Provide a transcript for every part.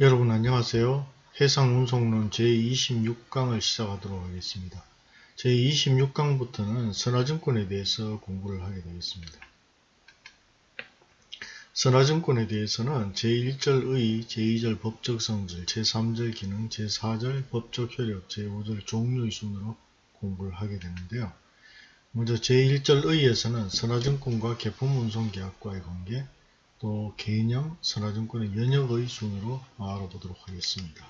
여러분 안녕하세요. 해상운송론 제26강을 시작하도록 하겠습니다. 제26강부터는 선화증권에 대해서 공부를 하게 되겠습니다. 선화증권에 대해서는 제1절 의, 제2절 법적 성질, 제3절 기능, 제4절 법적 효력, 제5절 종류의 순으로 공부를 하게 되는데요. 먼저 제1절 의에서는 선화증권과 개품운송계약과의 관계, 또 개인형 선화증권의 연역의 순으로 알아보도록 하겠습니다.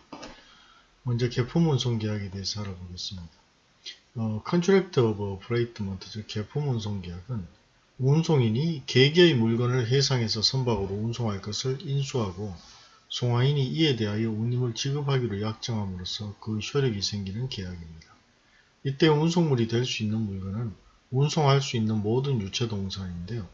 먼저 개품 운송 계약에 대해서 알아보겠습니다. 어, Contract of Freightment, 즉 개품 운송 계약은 운송인이 개개의 물건을 해상에서 선박으로 운송할 것을 인수하고 송화인이 이에 대하여 운임을 지급하기로 약정함으로써 그 효력이 생기는 계약입니다. 이때 운송물이 될 수 있는 물건은 운송할 수 있는 모든 유체동산인데요.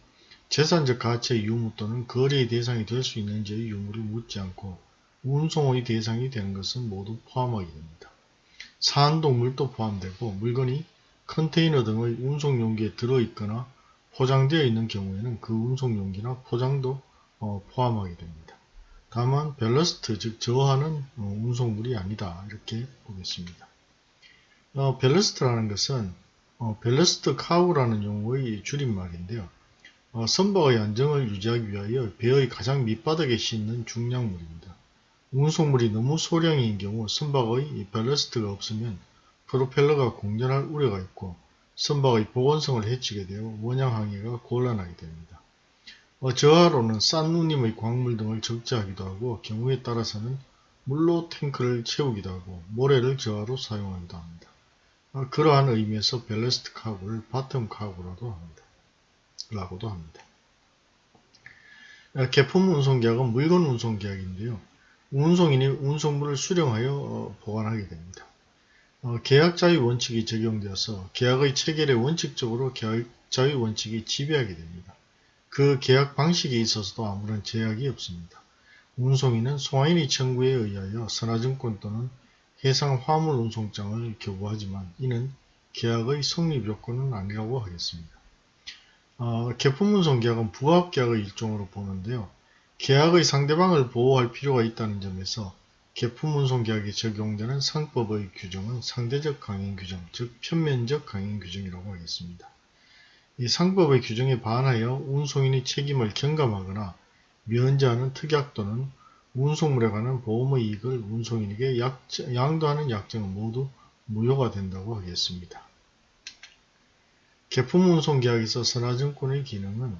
재산적 가치의 유무 또는 거래의 대상이 될 수 있는지의 유무를 묻지 않고 운송의 대상이 되는 것은 모두 포함하게 됩니다. 산 동물도 포함되고 물건이 컨테이너 등의 운송용기에 들어있거나 포장되어 있는 경우에는 그 운송용기나 포장도 어, 포함하게 됩니다. 다만 밸러스트 즉 저하는 어, 운송물이 아니다 이렇게 보겠습니다. 어, 밸러스트라는 것은 어, ballast cargo라는 용어의 줄임말인데요. 어, 선박의 안정을 유지하기 위하여 배의 가장 밑바닥에 싣는 중량물입니다. 운송물이 너무 소량인 경우 선박의 밸러스트가 없으면 프로펠러가 공전할 우려가 있고 선박의 복원성을 해치게 되어 원양 항해가 곤란하게 됩니다. 어, 저하로는 싼 운임의 광물 등을 적재하기도 하고 경우에 따라서는 물로 탱크를 채우기도 하고 모래를 저하로 사용하기도 합니다. 어, 그러한 의미에서 ballast cargo를 bottom cargo라도 합니다. 라고도 합니다. 개품 운송계약은 물건 운송계약인데요. 운송인이 운송물을 수령하여 어, 보관하게 됩니다. 어, 계약자유의 원칙이 적용되어서 계약의 체결에 원칙적으로 계약자유의 원칙이 지배하게 됩니다. 그 계약 방식에 있어서도 아무런 제약이 없습니다. 운송인은 송화인의 청구에 의하여 선화증권 또는 해상 화물 운송장을 교부하지만 이는 계약의 성립 요건은 아니라고 하겠습니다. 어, 개품운송 계약은 부합계약의 일종으로 보는데요. 계약의 상대방을 보호할 필요가 있다는 점에서 개품운송 계약에 적용되는 상법의 규정은 상대적 강행 규정, 즉 편면적 강행 규정이라고 하겠습니다. 이 상법의 규정에 반하여 운송인의 책임을 경감하거나 면제하는 특약 또는 운송물에 관한 보험의 이익을 운송인에게 양도하는 약정은 모두 무효가 된다고 하겠습니다. 개품운송계약에서 선화증권의 기능은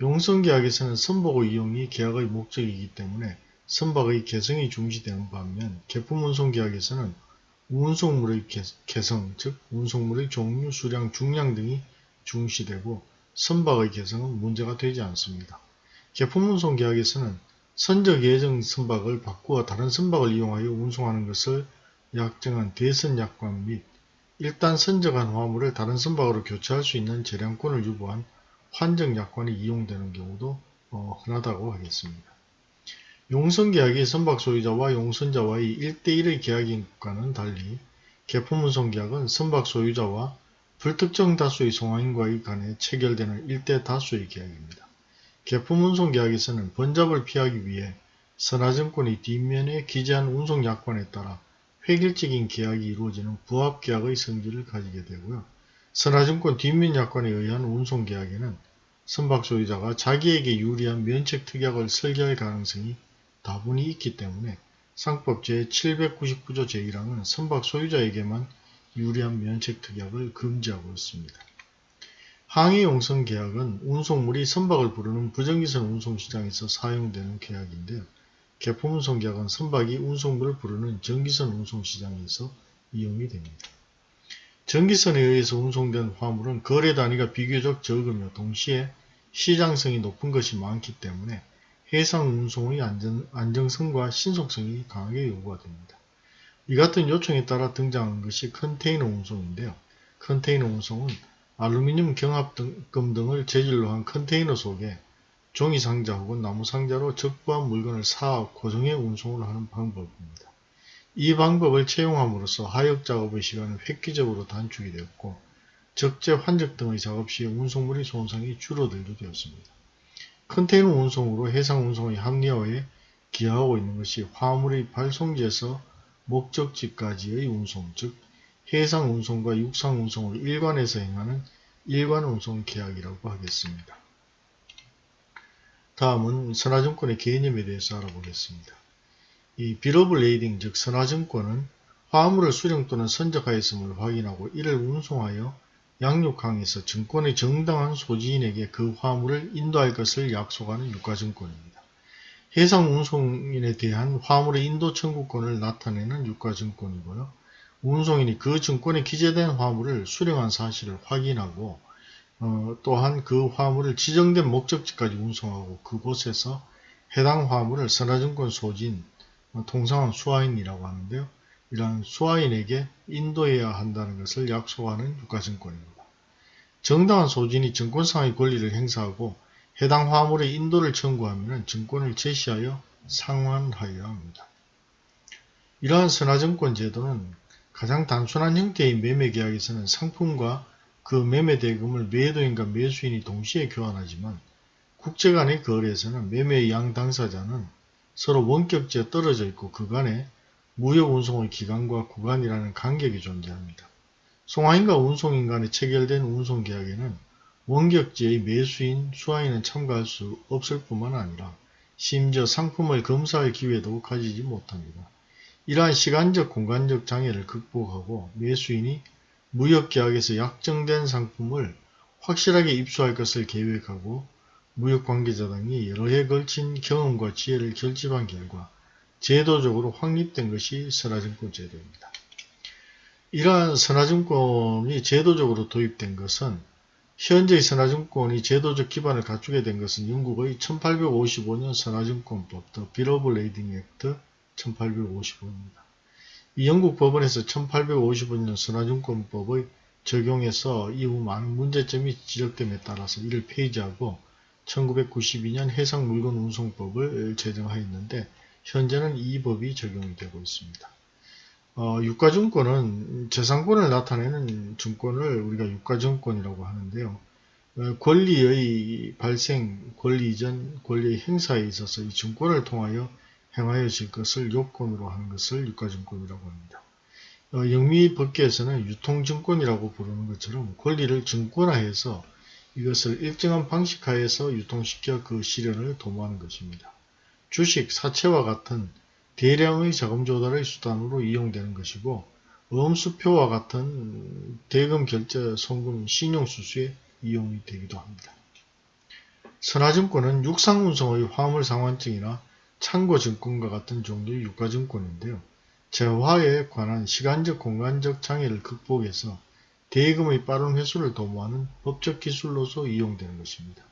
용성계약에서는 선박의 이용이 계약의 목적이기 때문에 선박의 개성이 중시되는 반면 개품운송계약에서는 운송물의 개성, 즉 운송물의 종류, 수량, 중량 등이 중시되고 선박의 개성은 문제가 되지 않습니다. 개품운송계약에서는 선적 예정 선박을 바꾸어 다른 선박을 이용하여 운송하는 것을 약정한 대선약관 및 일단 선적한 화물을 다른 선박으로 교체할 수 있는 재량권을 유보한 환정약관이 이용되는 경우도 어, 흔하다고 하겠습니다. 용선계약이 선박 소유자와 용선자와의 1대1의 계약인과는 달리 개품운송계약은 선박 소유자와 불특정 다수의 송화인과의 간에 체결되는 1대 다수의 계약입니다. 개품운송계약에서는 번잡을 피하기 위해 선화증권이 뒷면에 기재한 운송약관에 따라 획일적인 계약이 이루어지는 부합계약의 성질을 가지게 되고요. 선화증권 뒷면약관에 의한 운송계약에는 선박 소유자가 자기에게 유리한 면책특약을 설계할 가능성이 다분히 있기 때문에 상법 제799조 제1항은 선박 소유자에게만 유리한 면책특약을 금지하고 있습니다. 항해용선 계약은 운송물이 선박을 부르는 부정기선 운송시장에서 사용되는 계약인데요. 개품운송 계약은 선박이 운송물을 부르는 전기선 운송시장에서 이용이 됩니다. 전기선에 의해서 운송된 화물은 거래 단위가 비교적 적으며 동시에 시장성이 높은 것이 많기 때문에 해상 운송의 안전, 안정성과 신속성이 강하게 요구가 됩니다. 이 같은 요청에 따라 등장한 것이 컨테이너 운송인데요. 컨테이너 운송은 알루미늄 경합금 등을 재질로 한 컨테이너 속에 종이 상자 혹은 나무 상자로 적부한 물건을 쌓아 고정해 운송을 하는 방법입니다. 이 방법을 채용함으로써 하역 작업의 시간은 획기적으로 단축이 되었고 적재 환적 등의 작업 시에 운송물의 손상이 줄어들게 되었습니다. 컨테이너 운송으로 해상 운송의 합리화에 기하고 있는 것이 화물의 발송지에서 목적지까지의 운송, 즉 해상 운송과 육상 운송을 일관해서 행하는 일관 운송 계약이라고 하겠습니다. 다음은 선화증권의 개념에 대해서 알아보겠습니다. 이 bill of lading 즉 선화증권은 화물을 수령 또는 선적하였음을 확인하고 이를 운송하여 양육항에서 증권의 정당한 소지인에게 그 화물을 인도할 것을 약속하는 유가증권입니다. 해상 운송인에 대한 화물의 인도 청구권을 나타내는 유가증권이고요. 운송인이 그 증권에 기재된 화물을 수령한 사실을 확인하고 어, 또한 그 화물을 지정된 목적지까지 운송하고 그곳에서 해당 화물을 선화증권 소진, 어, 통상은 수화인이라고 하는데요. 이러한 수화인에게 인도해야 한다는 것을 약속하는 유가증권입니다. 정당한 소진이 증권상의 권리를 행사하고 해당 화물의 인도를 청구하면 증권을 제시하여 상환하여야 합니다. 이러한 선화증권 제도는 가장 단순한 형태의 매매계약에서는 상품과 그 매매 대금을 매도인과 매수인이 동시에 교환하지만 국제 간의 거래에서는 매매의 양 당사자는 서로 원격지에 떨어져 있고 그간에 무역 운송의 기간과 구간이라는 간격이 존재합니다. 송화인과 운송인 간에 체결된 운송계약에는 원격지의 매수인, 수화인은 참가할 수 없을 뿐만 아니라 심지어 상품을 검사할 기회도 가지지 못합니다. 이러한 시간적 공간적 장애를 극복하고 매수인이 무역계약에서 약정된 상품을 확실하게 입수할 것을 계획하고 무역 관계자 등이 여러 해 걸친 경험과 지혜를 결집한 결과 제도적으로 확립된 것이 선화증권 제도입니다. 이러한 선화증권이 제도적으로 도입된 것은 현재의 선화증권이 제도적 기반을 갖추게 된 것은 영국의 1855년 선화증권법, the Bill of Lading Act 1855입니다. 이 영국 법원에서 1855년 선화증권법의 적용에서 이후 많은 문제점이 지적됨에 따라서 이를 폐지하고 1992년 해상물건운송법을 제정하였는데 현재는 이 법이 적용이 되고 있습니다. 어, 유가증권은 재산권을 나타내는 증권을 우리가 유가증권이라고 하는데요. 어, 권리의 발생, 권리 이전, 권리의 행사에 있어서 이 증권을 통하여 행하여질 것을 요건으로 하는 것을 유가증권이라고 합니다. 어, 영미 법계에서는 유통증권이라고 부르는 것처럼 권리를 증권화해서 이것을 일정한 방식 하에서 유통시켜 그 실현을 도모하는 것입니다. 주식, 사채와 같은 대량의 자금 조달의 수단으로 이용되는 것이고 음수표와 같은 대금 결제, 송금, 신용수수에 이용이 되기도 합니다. 선화증권은 육상운송의 화물 상환증이나 창고증권과 같은 종류의 유가증권인데요. 재화에 관한 시간적 공간적 장애를 극복해서 대금의 빠른 회수를 도모하는 법적 기술로서 이용되는 것입니다.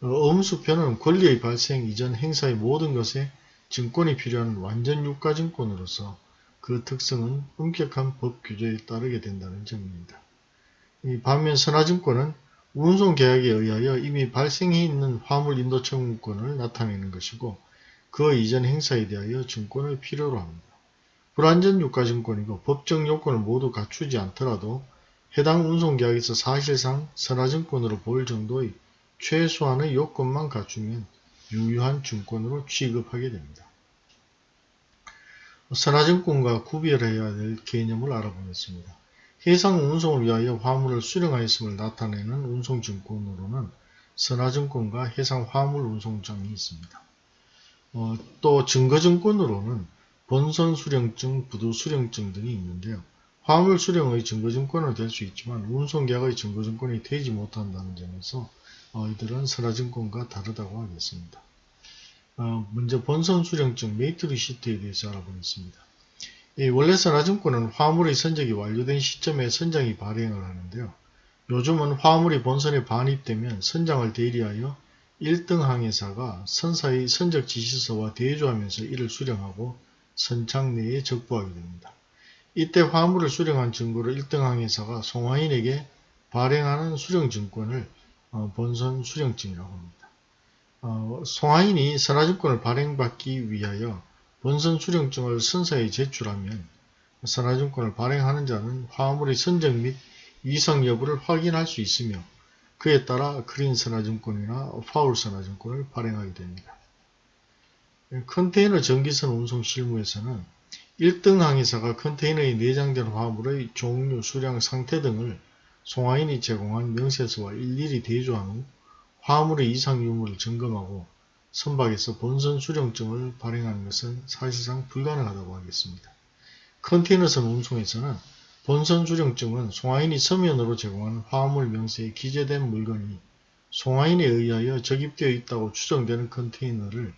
어, 음수표는 권리의 발생 이전 행사의 모든 것에 증권이 필요한 완전 유가증권으로서 그 특성은 엄격한 법 규제에 따르게 된다는 점입니다. 반면 선화증권은 운송계약에 의하여 이미 발생해 있는 화물인도 청구권을 나타내는 것이고 그 이전 행사에 대하여 증권을 필요로 합니다. 불완전 유가증권이고 법적 요건을 모두 갖추지 않더라도 해당 운송계약에서 사실상 선화증권으로 볼 정도의 최소한의 요건만 갖추면 유효한 증권으로 취급하게 됩니다. 선화증권과 구별해야 될 개념을 알아보겠습니다. 해상 운송을 위하여 화물을 수령하였음을 나타내는 운송증권으로는 선화증권과 해상 화물 운송장이 있습니다. 어, 또 증거증권으로는 본선 수령증, 부두 수령증 등이 있는데요. 화물 수령의 증거증권은 될 수 있지만 운송계약의 증거증권이 되지 못한다는 점에서 어, 이들은 선화증권과 다르다고 하겠습니다. 어, 먼저 본선 수령증 mate receipt에 대해서 알아보겠습니다. 원래 선화증권은 화물의 선적이 완료된 시점에 선장이 발행을 하는데요. 요즘은 화물이 본선에 반입되면 선장을 대리하여 1등 항해사가 선사의 선적 지시서와 대조하면서 이를 수령하고 선창 내에 적부하게 됩니다. 이때 화물을 수령한 증거를 1등 항해사가 송화인에게 발행하는 수령증권을 어, 본선 수령증이라고 합니다. 어, 송화인이 선화증권을 발행받기 위하여 본선 수령증을 선사에 제출하면 선화증권을 발행하는 자는 화물의 선적 및 이성 여부를 확인할 수 있으며 그에 따라 그린 선화증권이나 파울 선화증권을 발행하게 됩니다. 컨테이너 전기선 운송 실무에서는 1등 항해사가 컨테이너에 내장된 화물의 종류, 수량, 상태 등을 송화인이 제공한 명세서와 일일이 대조한 후 화물의 이상 유무를 점검하고 선박에서 본선 수령증을 발행하는 것은 사실상 불가능하다고 하겠습니다. 컨테이너선 운송에서는 본선 수령증은 송화인이 서면으로 제공한 화물 명세에 기재된 물건이 송화인에 의하여 적입되어 있다고 추정되는 컨테이너를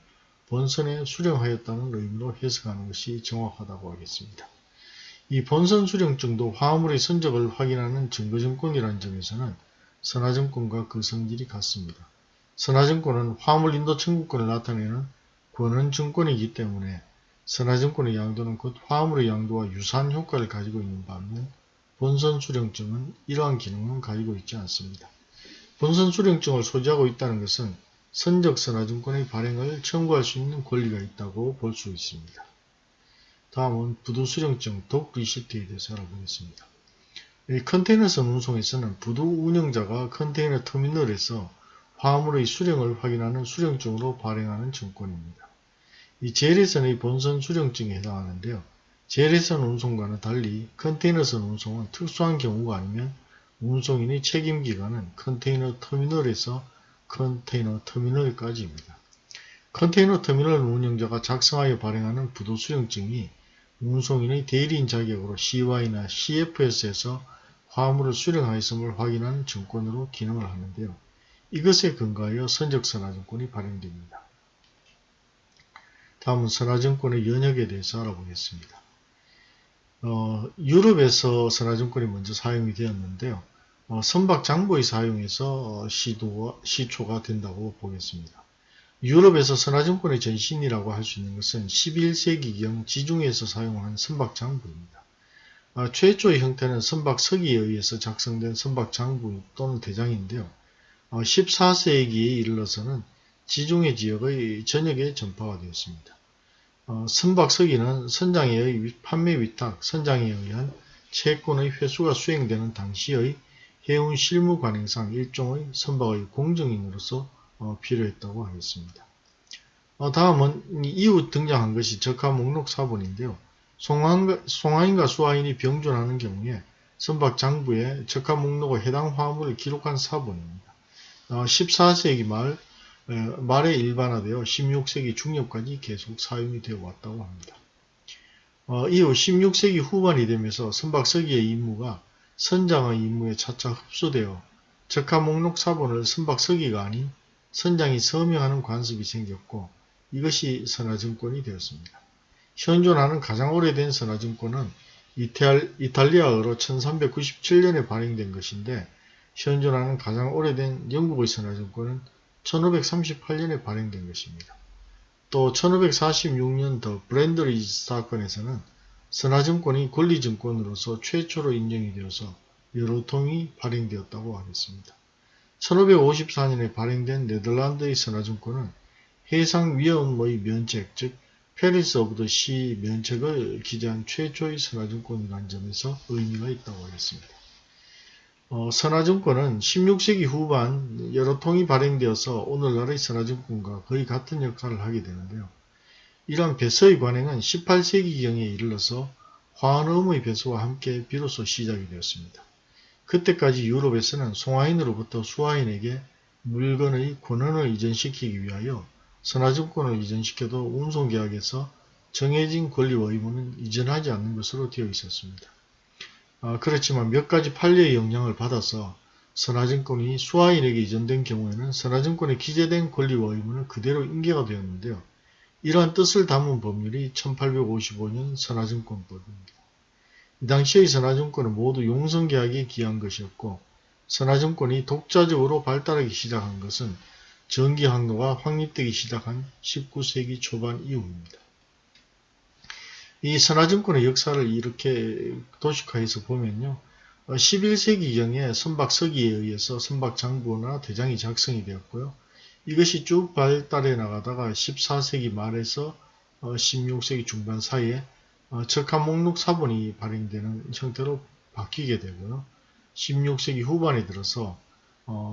본선에 수령하였다는 의미로 해석하는 것이 정확하다고 하겠습니다. 이 본선 수령증도 화물의 선적을 확인하는 증거증권이라는 점에서는 선화증권과 그 성질이 같습니다. 선화증권은 화물 인도 청구권을 나타내는 권한증권이기 때문에 선화증권의 양도는 곧 화물의 양도와 유사한 효과를 가지고 있는 반면 본선 수령증은 이러한 기능은 가지고 있지 않습니다. 본선 수령증을 소지하고 있다는 것은 선적 선화증권의 발행을 청구할 수 있는 권리가 있다고 볼 수 있습니다. 다음은 부도 수령증 독 리시트에 대해서 알아보겠습니다. 이 컨테이너선 운송에서는 부도 운영자가 컨테이너 터미널에서 화물의 수령을 확인하는 수령증으로 발행하는 증권입니다. 이 제일선의 본선 수령증에 해당하는데요. 제일선 운송과는 달리 컨테이너선 운송은 특수한 경우가 아니면 운송인의 책임기관은 컨테이너 터미널에서 컨테이너 터미널까지입니다. 컨테이너 터미널 운영자가 작성하여 발행하는 부도 수령증이 운송인의 대리인 자격으로 CY나 CFS에서 화물을 수령하였음을 확인하는 증권으로 기능을 하는데요. 이것에 근거하여 선적선화증권이 발행됩니다. 다음은 선화증권의 연역에 대해서 알아보겠습니다. 어, 유럽에서 선화증권이 먼저 사용이 되었는데요. 어, 선박 장부의 사용에서 어, 시도와 시초가 된다고 보겠습니다. 유럽에서 선화증권의 전신이라고 할 수 있는 것은 11세기경 지중해에서 사용한 선박 장부입니다. 아, 최초의 형태는 선박 서기에 의해서 작성된 선박 장부 또는 대장인데요. 14세기에 이르러서는 지중해 지역의 전역에 전파가 되었습니다. 어, 선박서기는 선장의 판매 위탁, 선장에 의한 채권의 회수가 수행되는 당시의 해운 실무 관행상 일종의 선박의 공정인으로서 어, 필요했다고 하겠습니다. 어, 다음은 이후 등장한 것이 적화 목록 사본인데요. 송화인과, 송화인과 수화인이 병존하는 경우에 선박 장부에 적화 목록의 해당 화물을 기록한 사본입니다. 14세기 말 말에 일반화되어 16세기 중엽까지 계속 사용이 되어 왔다고 합니다. 어, 이후 16세기 후반이 되면서 선박서기의 임무가 선장의 임무에 차차 흡수되어 적화 목록 사본을 선박서기가 아닌 선장이 서명하는 관습이 생겼고 이것이 선화증권이 되었습니다. 현존하는 가장 오래된 선화증권은 이탈, 이탈리아어로 1397년에 발행된 것인데 현존하는 가장 오래된 영국의 선화증권은 1538년에 발행된 것입니다. 또 1546년 더 브랜드리지 사건에서는 선화증권이 권리증권으로서 최초로 인정이 되어서 여러 통이 발행되었다고 하겠습니다. 1554년에 발행된 네덜란드의 선화증권은 해상위험의 면책, 즉 perils of the sea 면책을 기재한 최초의 선화증권이라는 점에서 의미가 있다고 하겠습니다. 어, 선화증권은 16세기 후반 여러 통이 발행되어서 오늘날의 선화증권과 거의 같은 역할을 하게 되는데요. 이러한 배서의 관행은 18세기경에 이르러서 화환어음의 배서와 함께 비로소 시작이 되었습니다. 그때까지 유럽에서는 송화인으로부터 수화인에게 물건의 권한을 이전시키기 위하여 선화증권을 이전시켜도 운송계약에서 정해진 권리와 의무는 이전하지 않는 것으로 되어 있었습니다. 어, 그렇지만 몇 가지 판례의 영향을 받아서 선화증권이 수화인에게 이전된 경우에는 선화증권에 기재된 권리와 의무는 그대로 인계가 되었는데요. 이러한 뜻을 담은 법률이 1855년 선화증권법입니다. 이 당시의 선화증권은 모두 용성계약에 기한 것이었고 선화증권이 독자적으로 발달하기 시작한 것은 전기항로가 확립되기 시작한 19세기 초반 이후입니다. 이 선화증권의 역사를 이렇게 도식화해서 보면요. 11세기경에 어, 선박서기에 의해서 선박장부나 대장이 작성이 되었고요. 이것이 쭉 발달해 나가다가 14세기 말에서 16세기 어, 중반 사이에 적합 어, 목록 사본이 발행되는 형태로 바뀌게 되고요. 16세기 후반에 들어서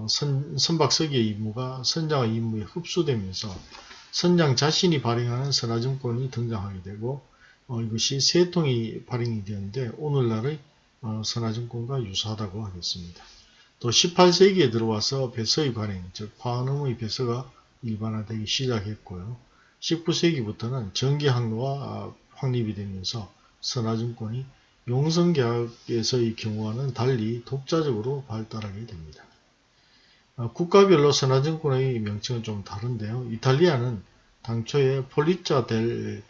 선, 선박서기의 임무가 선장의 임무에 흡수되면서 선장 자신이 발행하는 선화증권이 등장하게 되고 어, 이것이 세 통이 발행이 되었는데 오늘날의 어, 선화증권과 유사하다고 하겠습니다. 또 18세기에 들어와서 배서의 발행, 즉 화음의 배서가 일반화되기 시작했고요. 19세기부터는 전기 항로가 확립이 되면서 선화증권이 용성계약에서의 경우와는 달리 독자적으로 발달하게 됩니다. 어, 국가별로 선화증권의 명칭은 좀 다른데요. 이탈리아는 당초에 폴리자 델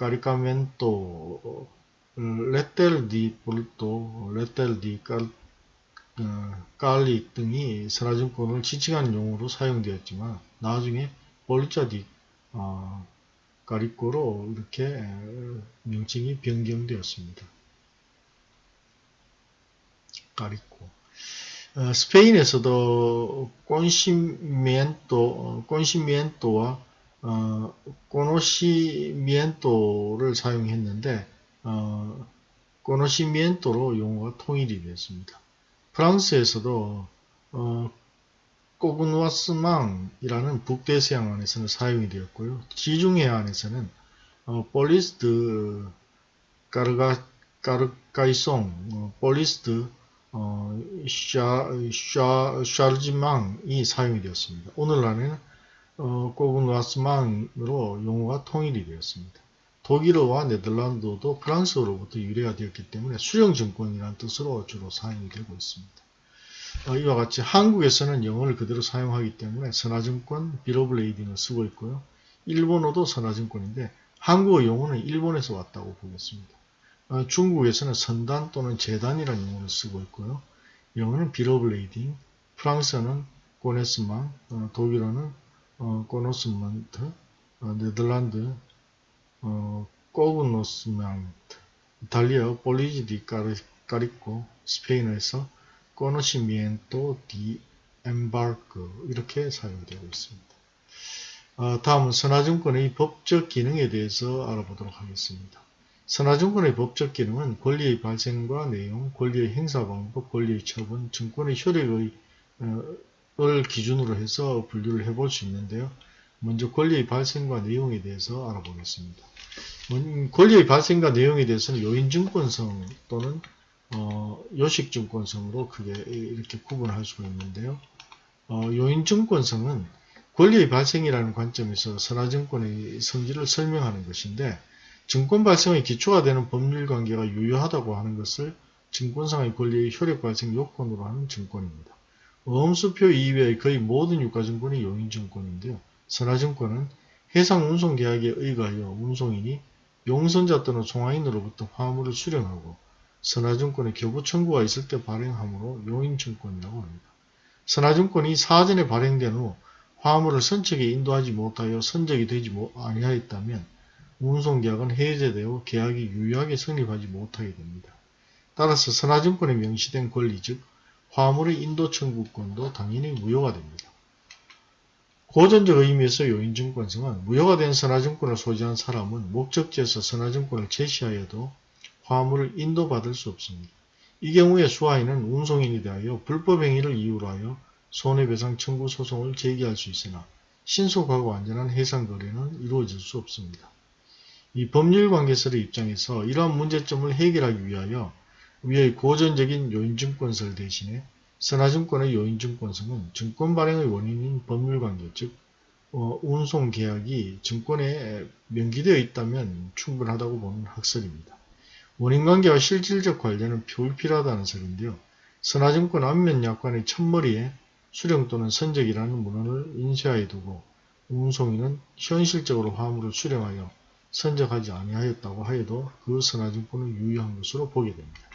까리카멘토 레텔 디 볼토, 레텔 디 깔, 어, 깔릭 등이 선화증권을 지칭하는 용어로 사용되었지만 나중에 폴리자 디 어, 까리코로 이렇게 명칭이 변경되었습니다. 까리코 어, 스페인에서도 꼰시미엔토, 꼰시미엔토와 어, 꼬노시미엔토를 사용했는데 어, 꼬노시미엔토로 용어가 통일이 되었습니다. 프랑스에서도 어, 꼬그누아스망이라는 북대서양 안에서는 사용이 되었고요. 지중해안에서는 어, 볼리스트 까르가 까르카이송, 어, 볼리스트 어, 샤, 샤, 샤르지망이 사용이 되었습니다. 오늘날에는 어, 꼬그누아스망으로 용어가 통일이 되었습니다. 독일어와 네덜란드도 프랑스어로부터 유래가 되었기 때문에 수령증권이라는 뜻으로 주로 사용이 되고 있습니다. 어, 이와 같이 한국에서는 영어를 그대로 사용하기 때문에 선화증권, bill of lading을 쓰고 있고요. 일본어도 선화증권인데 한국어 용어는 일본에서 왔다고 보겠습니다. 어, 중국에서는 선단 또는 제단이라는 용어를 쓰고 있고요. 영어는 bill of lading, 프랑스어는 connaissement, 어, 독일어는 어, Konnossement, 어, 네덜란드 어, cognossement, 이탈리아 polizza di carico, 스페인어에서 conocimiento de embarque 이렇게 사용되고 있습니다. 어, 다음은 선화증권의 법적 기능에 대해서 알아보도록 하겠습니다. 선화증권의 법적 기능은 권리의 발생과 내용, 권리의 행사 방법, 권리의 처분, 증권의 효력의 어, 을 기준으로 해서 분류를 해볼 수 있는데요. 먼저 권리의 발생과 내용에 대해서 알아보겠습니다. 권리의 발생과 내용에 대해서는 요인증권성 또는 어, 요식증권성으로 크게 이렇게 구분할 수가 있는데요. 어, 요인증권성은 권리의 발생이라는 관점에서 선화증권의 성질을 설명하는 것인데 증권 발생의 기초가 되는 법률 관계가 유효하다고 하는 것을 증권상의 권리의 효력 발생 요건으로 하는 증권입니다. 어음수표 이외의 거의 모든 유가증권이 용인증권인데요. 선화증권은 해상운송계약에 의거하여 운송인이 용선자 또는 송화인으로부터 화물을 수령하고 선화증권의 교부 청구가 있을 때 발행하므로 용인증권이라고 합니다. 선화증권이 사전에 발행된 후 화물을 선측에 인도하지 못하여 선적이 되지 아니하였다면 운송계약은 해제되어 계약이 유효하게 성립하지 못하게 됩니다. 따라서 선화증권에 명시된 권리 즉 화물의 인도 청구권도 당연히 무효가 됩니다. 고전적 의미에서 요인증권성은 무효가 된 선화증권을 소지한 사람은 목적지에서 선화증권을 제시하여도 화물을 인도받을 수 없습니다. 이 경우에 수화인은 운송인이 대하여 불법행위를 이유로 하여 손해배상 청구 소송을 제기할 수 있으나 신속하고 안전한 해상거래는 이루어질 수 없습니다. 이 법률관계설의 입장에서 이러한 문제점을 해결하기 위하여 위의 고전적인 요인증권설 대신에 선화증권의 요인증권성은 증권 발행의 원인인 법률관계 즉 어, 운송계약이 증권에 명기되어 있다면 충분하다고 보는 학설입니다. 원인관계와 실질적 관련은 불필요하다는 설인데요. 선화증권 안면 약관의 첫머리에 수령 또는 선적이라는 문헌을 인쇄하여 두고 운송인은 현실적으로 화물을 수령하여 선적하지 아니하였다고 하여도 그 선화증권은 유효한 것으로 보게 됩니다.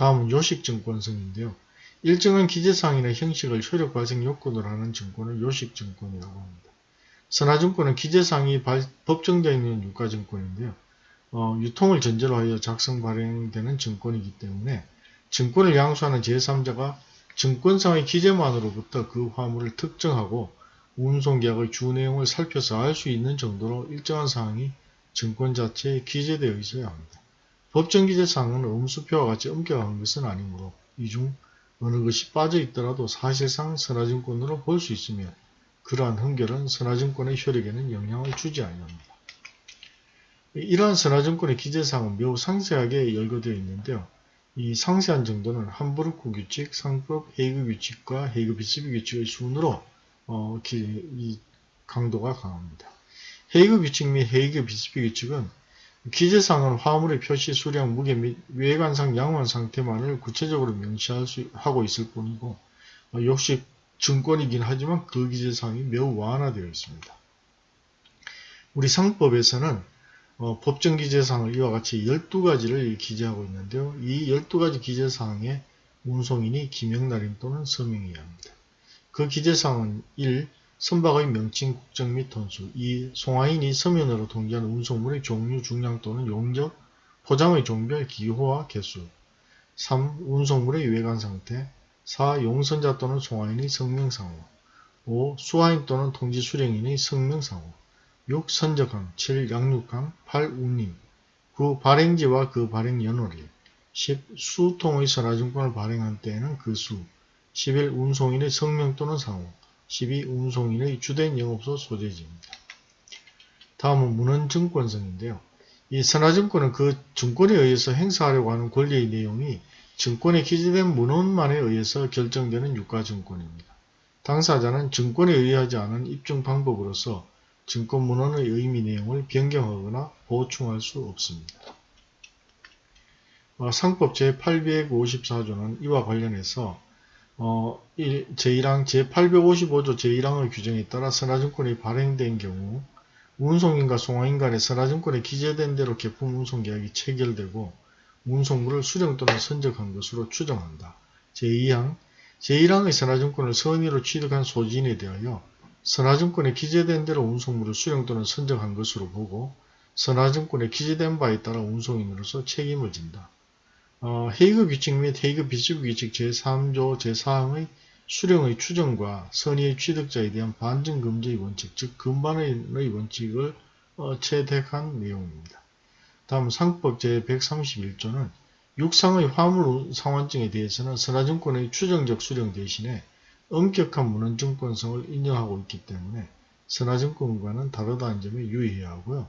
다음은 요식증권성인데요. 일정한 기재사항이나 형식을 효력 발생 요건으로 하는 증권을 요식증권이라고 합니다. 선화증권은 기재사항이 법정되어 있는 유가증권인데요. 어, 유통을 전제로 하여 작성 발행되는 증권이기 때문에 증권을 양수하는 제3자가 증권상의 기재만으로부터 그 화물을 특정하고 운송계약의 주 내용을 살펴서 알 수 있는 정도로 일정한 사항이 증권 자체에 기재되어 있어야 합니다. 법정기재상은 음수표와 같이 엄격한 것은 아니므로 이 중 어느 것이 빠져 있더라도 사실상 선화증권으로 볼 수 있으며 그러한 흥결은 선화증권의 효력에는 영향을 주지 아니합니다. 이러한 선화증권의 기재사항은 매우 상세하게 열거되어 있는데요. 이 상세한 정도는 함부르크 규칙, 상법 헤이그 규칙과 헤이그 비스비 규칙의 순으로 어, 기, 이 강도가 강합니다. 헤이그 규칙 및 헤이그 비스비 규칙은 기재상은 화물의 표시 수량, 무게 및 외관상 양호한 상태만을 구체적으로 명시하고 있을 뿐이고 어, 역시 증권이긴 하지만 그 기재상이 매우 완화되어 있습니다. 우리 상법에서는 어, 법정 기재사항을 이와 같이 12가지를 기재하고 있는데요. 이 12가지 기재사항에 운송인이 기명날인 또는 서명해야 합니다. 그 기재사항은 1. 선박의 명칭, 국적 및 톤수 2. 송화인이 서면으로 통지하는 운송물의 종류, 중량 또는 용적, 포장의 종별, 기호와 개수 3. 운송물의 외관 상태 4. 용선자 또는 송화인의 성명상호 5. 수화인 또는 통지 수령인의 성명상호 6. 선적항 7. 양육항 8. 운임 9. 발행지와 그 발행 연월일 10. 수통의 선화증권을 발행한 때에는 그 수 11. 운송인의 성명 또는 상호 12. 운송인의 주된 영업소 소재지입니다. 다음은 문헌증권성인데요. 이 선화증권은 그 증권에 의해서 행사하려고 하는 권리의 내용이 증권에 기재된 문헌만에 의해서 결정되는 유가증권입니다. 당사자는 증권에 의하지 않은 입증 방법으로서 증권 문헌의 의미 내용을 변경하거나 보충할 수 없습니다. 어, 상법 제854조는 이와 관련해서 어, 제1항 제855조 제1항의 규정에 따라 선화증권이 발행된 경우 운송인과 송화인 간의 선화증권에 기재된 대로 개품 운송계약이 체결되고 운송물을 수령 또는 선적한 것으로 추정한다. 제2항 제1항의 선화증권을 선의로 취득한 소지인에 대하여 선화증권에 기재된 대로 운송물을 수령 또는 선적한 것으로 보고 선화증권에 기재된 바에 따라 운송인으로서 책임을 진다. 어, 헤이그 규칙 및 헤이그 비스브 규칙 제3조 제4항의 수령의 추정과 선의의 취득자에 대한 반증 금지의 원칙, 즉 금반의 원칙을 어, 채택한 내용입니다. 다음 상법 제131조는 육상의 화물 상환증에 대해서는 선화증권의 추정적 수령 대신에 엄격한 문헌증권성을 인정하고 있기 때문에 선화증권과는 다르다는 점에 유의해야 하고요.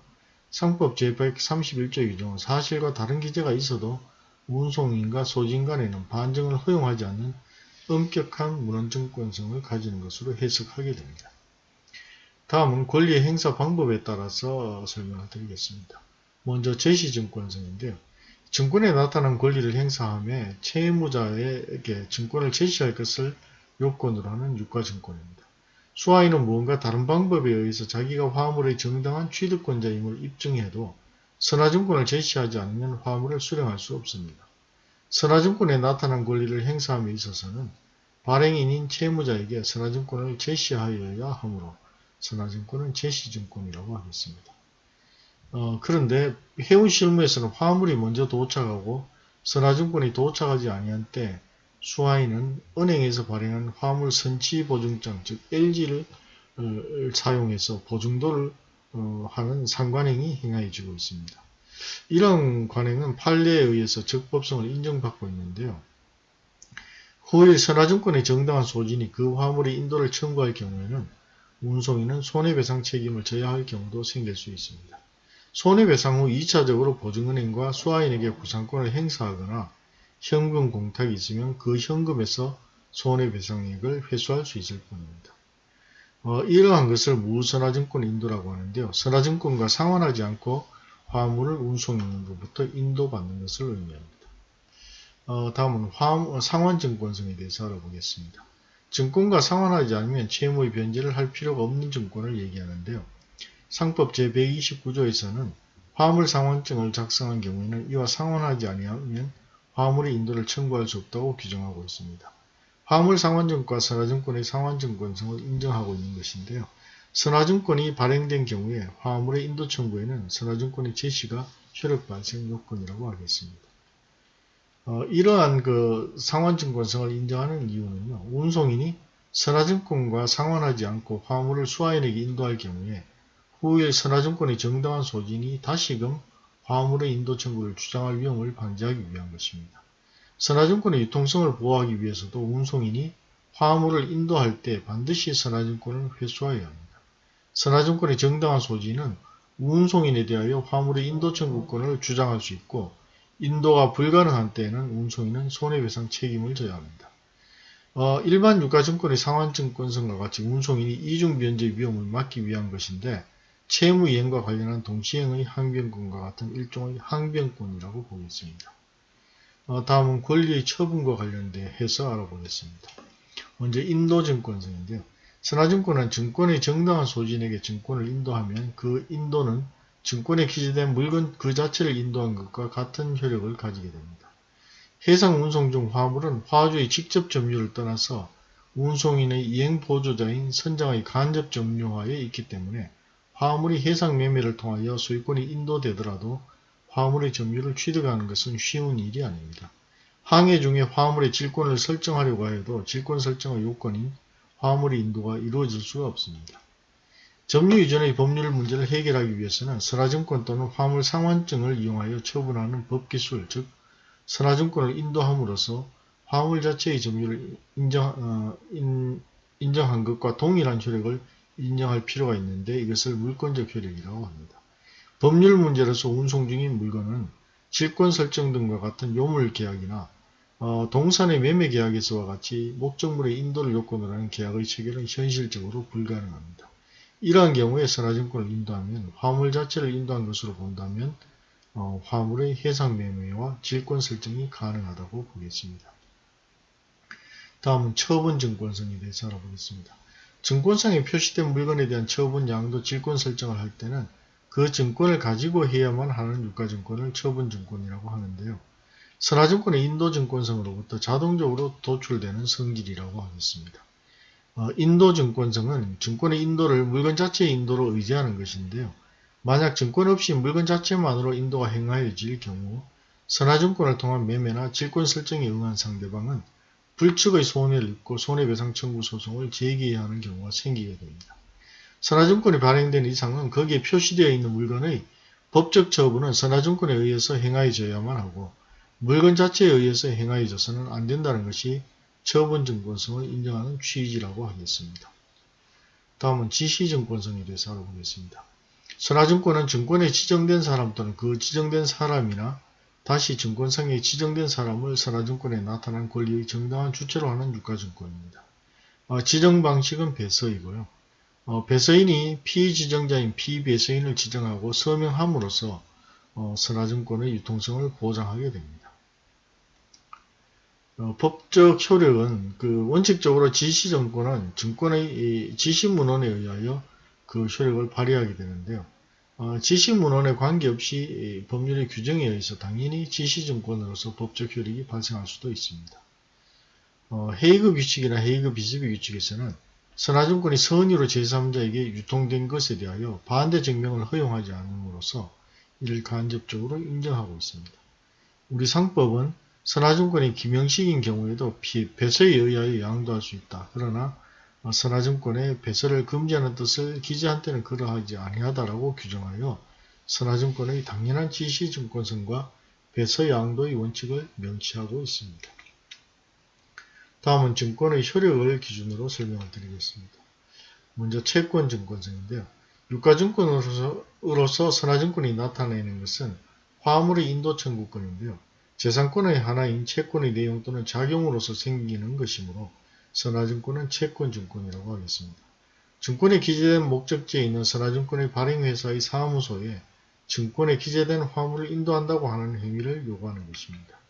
상법 제131조 규정은 사실과 다른 기재가 있어도 운송인과 소진 간에는 반증을 허용하지 않는 엄격한 문헌증권성을 가지는 것으로 해석하게 됩니다. 다음은 권리의 행사 방법에 따라서 설명을 드리겠습니다. 먼저 제시증권성인데요. 증권에 나타난 권리를 행사함에 채무자에게 증권을 제시할 것을 요건으로 하는 유가증권입니다. 수화인은 무언가 다른 방법에 의해서 자기가 화물의 정당한 취득권자임을 입증해도 선화증권을 제시하지 않으면 화물을 수령할 수 없습니다. 선화증권에 나타난 권리를 행사함에 있어서는 발행인인 채무자에게 선화증권을 제시하여야 하므로 선화증권은 제시증권이라고 하겠습니다. 어, 그런데 해운 실무에서는 화물이 먼저 도착하고 선화증권이 도착하지 아니한 때 수화인은 은행에서 발행한 화물 선치 보증장 즉 LG를 어, 사용해서 보증도를 어, 하는 상관행이 행하여지고 있습니다. 이런 관행은 판례에 의해서 적법성을 인정받고 있는데요. 후일 선화증권의 정당한 소진이 그 화물의 인도를 청구할 경우에는 운송인은 손해배상 책임을 져야 할 경우도 생길 수 있습니다. 손해배상 후 2차적으로 보증은행과 수화인에게 구상권을 행사하거나 현금 공탁이 있으면 그 현금에서 손해배상액을 회수할 수 있을 뿐입니다. 어, 이러한 것을 무선화증권 인도라고 하는데요. 선화증권과 상환하지 않고 화물을 운송인으로부터 인도받는 것을 의미합니다. 어, 다음은 화물, 상환증권성에 대해서 알아보겠습니다. 증권과 상환하지 않으면 채무의 변제를 할 필요가 없는 증권을 얘기하는데요. 상법 제129조에서는 화물 상환증을 작성한 경우에는 이와 상환하지 아니하면 화물의 인도를 청구할 수 없다고 규정하고 있습니다. 화물 상환증과 선화증권의 상환증권성을 인정하고 있는 것인데요. 선화증권이 발행된 경우에 화물의 인도 청구에는 선화증권의 제시가 효력 발생 요건이라고 하겠습니다. 어, 이러한 그 상환증권성을 인정하는 이유는요. 운송인이 선화증권과 상환하지 않고 화물을 수화인에게 인도할 경우에 후일 선화증권의 정당한 소진이 다시금 화물의 인도 청구를 주장할 위험을 방지하기 위한 것입니다. 선화증권의 유통성을 보호하기 위해서도 운송인이 화물을 인도할 때 반드시 선화증권을 회수하여야 합니다. 선화증권의 정당한 소지는 운송인에 대하여 화물의 인도 청구권을 주장할 수 있고 인도가 불가능한 때에는 운송인은 손해배상 책임을 져야 합니다. 어, 일반 유가증권의 상환증권성과 같이 운송인이 이중변제 위험을 막기 위한 것인데 채무이행과 관련한 동시행의 항변권과 같은 일종의 항변권이라고 보겠습니다. 어, 다음은 권리의 처분과 관련돼서 알아보겠습니다. 먼저 인도증권성인데요. 선화증권은 증권의 정당한 소진에게 증권을 인도하면 그 인도는 증권에 기재된 물건 그 자체를 인도한 것과 같은 효력을 가지게 됩니다. 해상 운송 중 화물은 화주의 직접 점유를 떠나서 운송인의 이행 보조자인 선장의 간접 점유하에 있기 때문에 화물이 해상 매매를 통하여 소유권이 인도되더라도 화물의 점유를 취득하는 것은 쉬운 일이 아닙니다. 항해 중에 화물의 질권을 설정하려고 하여도 질권 설정의 요건인 화물의 인도가 이루어질 수가 없습니다. 점유 이전의 법률 문제를 해결하기 위해서는 선화증권 또는 화물 상환증을 이용하여 처분하는 법기술, 즉 선화증권을 인도함으로써 화물 자체의 점유를 인정, 어, 인, 인정한 것과 동일한 효력을 인정할 필요가 있는데 이것을 물권적 효력이라고 합니다. 법률 문제로서 운송 중인 물건은 질권 설정 등과 같은 요물 계약이나 어, 동산의 매매 계약에서와 같이 목적물의 인도를 요건으로 하는 계약의 체결은 현실적으로 불가능합니다. 이러한 경우에 선화증권을 인도하면 화물 자체를 인도한 것으로 본다면 어, 화물의 해상 매매와 질권 설정이 가능하다고 보겠습니다. 다음은 처분 증권성에 대해서 알아보겠습니다. 증권상에 표시된 물건에 대한 처분 양도 질권 설정을 할 때는 그 증권을 가지고 해야만 하는 유가증권을 처분증권이라고 하는데요. 선화증권의 인도증권성으로부터 자동적으로 도출되는 성질이라고 하겠습니다. 어, 인도증권성은 증권의 인도를 물건 자체의 인도로 의지하는 것인데요. 만약 증권 없이 물건 자체만으로 인도가 행하여질 경우 선화증권을 통한 매매나 질권 설정에 응한 상대방은 불측의 손해를 입고 손해배상 청구 소송을 제기해야 하는 경우가 생기게 됩니다. 선화증권이 발행된 이상은 거기에 표시되어 있는 물건의 법적 처분은 선화증권에 의해서 행하여져야만 하고 물건 자체에 의해서 행하여져서는 안 된다는 것이 처분증권성을 인정하는 취지라고 하겠습니다. 다음은 지시증권성에 대해서 알아보겠습니다. 선화증권은 증권에 지정된 사람 또는 그 지정된 사람이나 다시 증권상에 지정된 사람을 선화증권에 나타난 권리의 정당한 주체로 하는 유가증권입니다. 어, 지정 방식은 배서이고요. 어, 배서인이 피지정자인 피배서인을 지정하고 서명함으로써 어, 선화증권의 유통성을 보장하게 됩니다. 어, 법적 효력은 그 원칙적으로 지시정권은 증권의 지시문헌에 의하여 그 효력을 발휘하게 되는데요. 어, 지시문헌에 관계없이 법률의 규정에 의해서 당연히 지시증권으로서 법적 효력이 발생할 수도 있습니다. 어, 헤이그 규칙이나 헤이그 비스비 규칙에서는 선화증권이 선의로 제3자에게 유통된 것에 대하여 반대 증명을 허용하지 않음으로써 이를 간접적으로 인정하고 있습니다. 우리 상법은 선화증권이 김영식인 경우에도 배서에 의하여 양도할 수 있다. 그러나 어, 선화증권에 배설을 금지하는 뜻을 기재한 때는 그러하지 아니하다라고 규정하여 선화증권의 당연한 지시증권성과 배서 양도의 원칙을 명시하고 있습니다. 다음은 증권의 효력을 기준으로 설명을 드리겠습니다. 먼저 채권증권성인데요. 유가증권으로서 선화증권이 나타내는 것은 화물의 인도 청구권인데요. 재산권의 하나인 채권의 내용 또는 작용으로서 생기는 것이므로 선화증권은 채권증권이라고 하겠습니다. 증권에 기재된 목적지에 있는 선화증권의 발행회사의 사무소에 증권에 기재된 화물을 인도한다고 하는 행위를 요구하는 것입니다.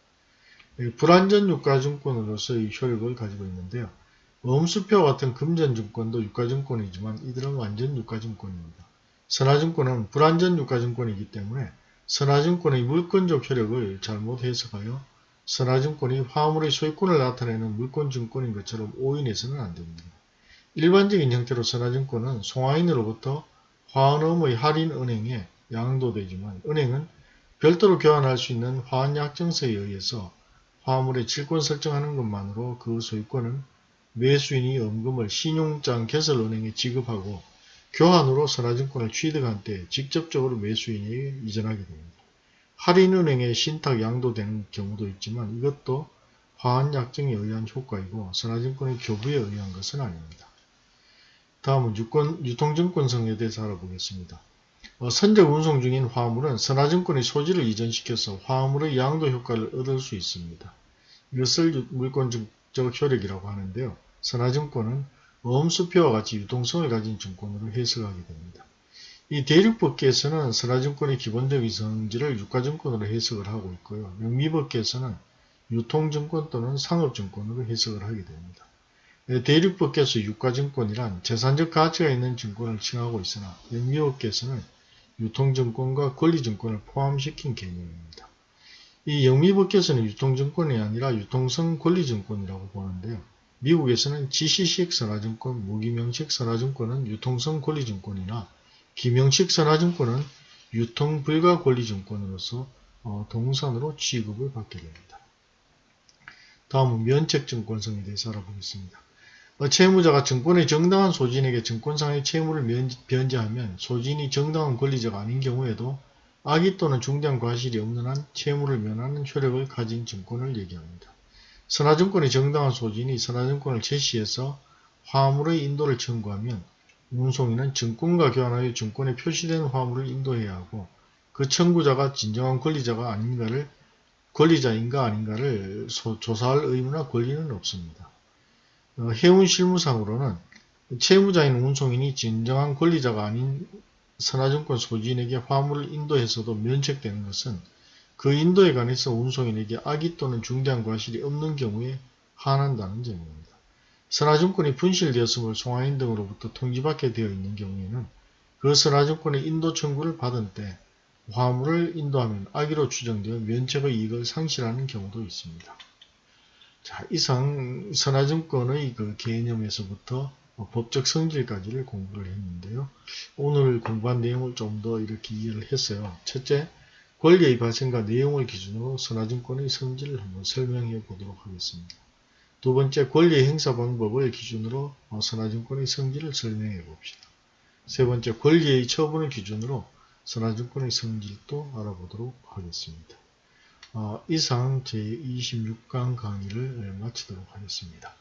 불안전 유가증권으로서의 효력을 가지고 있는데요. 엄수표 같은 금전증권도 유가증권이지만 이들은 완전 유가증권입니다. 선화증권은 불안전 유가증권이기 때문에 선화증권의 물권적 효력을 잘못 해석하여 선화증권이 화물의 소유권을 나타내는 물권증권인 것처럼 오인해서는 안됩니다. 일반적인 형태로 선화증권은 송화인으로부터 화원음의 할인은행에 양도되지만 은행은 별도로 교환할 수 있는 화환약정서에 의해서 화물의 질권 설정하는 것만으로 그 소유권은 매수인이 엄금을 신용장 개설은행에 지급하고 교환으로 선화증권을 취득한 때 직접적으로 매수인에게 이전하게 됩니다. 할인은행에 신탁 양도되는 경우도 있지만 이것도 화한 약정에 의한 효과이고 선화증권의 교부에 의한 것은 아닙니다. 다음은 유권, 유통증권성에 대해서 알아보겠습니다. 어, 선적 운송 중인 화물은 선화증권의 소지를 이전시켜서 화물의 양도 효과를 얻을 수 있습니다. 이것을 유- 물권적 효력이라고 하는데요. 선화증권은 어음수표와 같이 유동성을 가진 증권으로 해석하게 됩니다. 이 대륙법계에서는 선화증권의 기본적인 성질을 유가증권으로 해석을 하고 있고요. 영미법계에서는 유통증권 또는 상업증권으로 해석을 하게 됩니다. 네, 대륙법계에서 유가증권이란 재산적 가치가 있는 증권을 칭하고 있으나 영미법계에서는 유통증권과 권리증권을 포함시킨 개념입니다. 이 영미법계에서는 유통증권이 아니라 유통성 권리증권이라고 보는데요. 미국에서는 지시식 선화증권, 무기명식 선화증권은 유통성 권리증권이나 기명식 선화증권은 유통불가 권리증권으로서 어, 동산으로 취급을 받게 됩니다. 다음은 면책증권성에 대해서 알아보겠습니다. 어, 채무자가 증권의 정당한 소진에게 증권상의 채무를 면, 변제하면 소진이 정당한 권리자가 아닌 경우에도 악의 또는 중대한 과실이 없는 한 채무를 면하는 효력을 가진 증권을 얘기합니다. 선화증권의 정당한 소진이 선화증권을 제시해서 화물의 인도를 청구하면 운송인은 증권과 교환하여 증권에 표시된 화물을 인도해야 하고 그 청구자가 진정한 권리자가 아닌가를 권리자인가 아닌가를 소- 조사할 의무나 권리는 없습니다. 어, 해운 실무상으로는 채무자인 운송인이 진정한 권리자가 아닌 선화증권 소지인에게 화물을 인도해서도 면책되는 것은 그 인도에 관해서 운송인에게 악의 또는 중대한 과실이 없는 경우에 한한다는 점입니다. 선화증권이 분실되었음을 송화인 등으로부터 통지받게 되어 있는 경우에는 그 선화증권의 인도 청구를 받은 때 화물을 인도하면 악의로 추정되어 면책의 이익을 상실하는 경우도 있습니다. 자, 이상 선화증권의 그 개념에서부터 법적 성질까지를 공부를 했는데요. 오늘 공부한 내용을 좀 더 이렇게 이해를 했어요. 첫째, 권리의 발생과 내용을 기준으로 선화증권의 성질을 한번 설명해 보도록 하겠습니다. 두 번째, 권리의 행사 방법을 기준으로 어, 선화증권의 성질을 설명해 봅시다. 세 번째, 권리의 처분을 기준으로 선화증권의 성질도 알아보도록 하겠습니다. 어, 이상 제26강 강의를 마치도록 하겠습니다.